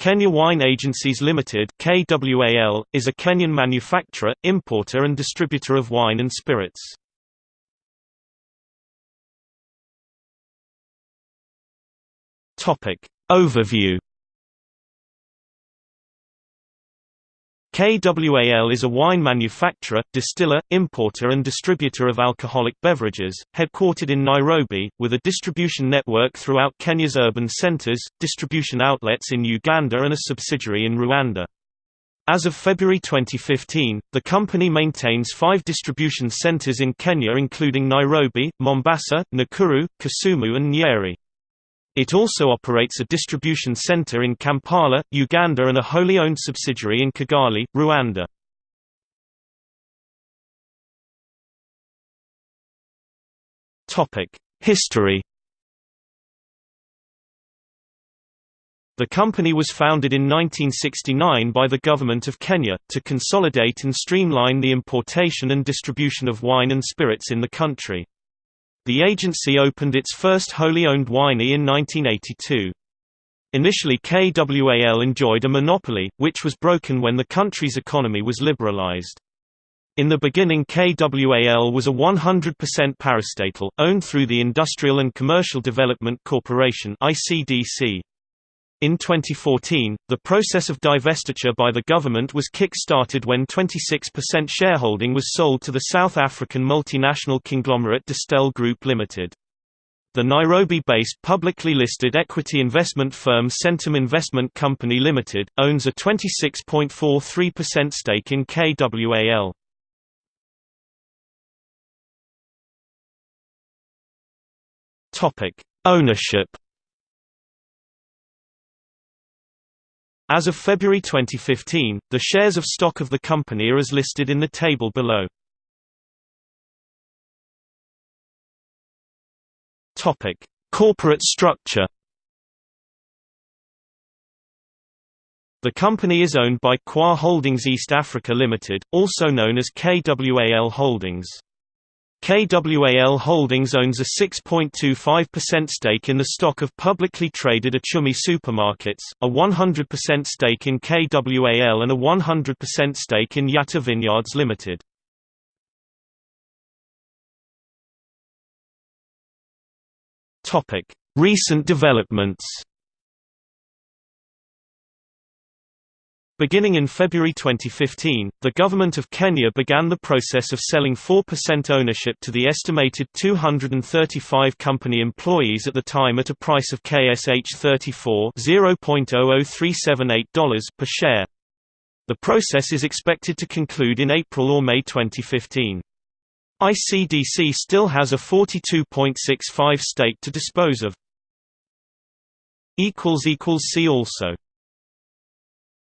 Kenya Wine Agencies Limited (KWAL) is a Kenyan manufacturer, importer and distributor of wine and spirits. Topic Overview KWAL is a wine manufacturer, distiller, importer and distributor of alcoholic beverages, headquartered in Nairobi, with a distribution network throughout Kenya's urban centers, distribution outlets in Uganda and a subsidiary in Rwanda. As of February 2015, the company maintains five distribution centers in Kenya including Nairobi, Mombasa, Nakuru, Kisumu and Nyeri. It also operates a distribution center in Kampala, Uganda and a wholly owned subsidiary in Kigali, Rwanda. History The company was founded in 1969 by the Government of Kenya, to consolidate and streamline the importation and distribution of wine and spirits in the country. The agency opened its first wholly owned winery in 1982. Initially KWAL enjoyed a monopoly, which was broken when the country's economy was liberalized. In the beginning KWAL was a 100% parastatal, owned through the Industrial and Commercial Development Corporation ICDC. In 2014, the process of divestiture by the government was kick-started when 26% shareholding was sold to the South African multinational conglomerate Distell Group Limited. The Nairobi-based publicly listed equity investment firm Centum Investment Company Limited, owns a 26.43% stake in KWAL. Ownership As of February 2015, the shares of stock of the company are as listed in the table below. Topic: Corporate structure. The company is owned by Kwa Holdings East Africa Limited, also known as KWAL Holdings. KWAL Holdings owns a 6.25% stake in the stock of publicly traded Uchumi supermarkets, a 100% stake in KWAL and a 100% stake in Yatta Vineyards Limited. Recent developments Beginning in February 2015, the Government of Kenya began the process of selling 4% ownership to the estimated 235 company employees at the time at a price of KSH 34 $0.00378 per share. The process is expected to conclude in April or May 2015. ICDC still has a 42.65 stake to dispose of. See also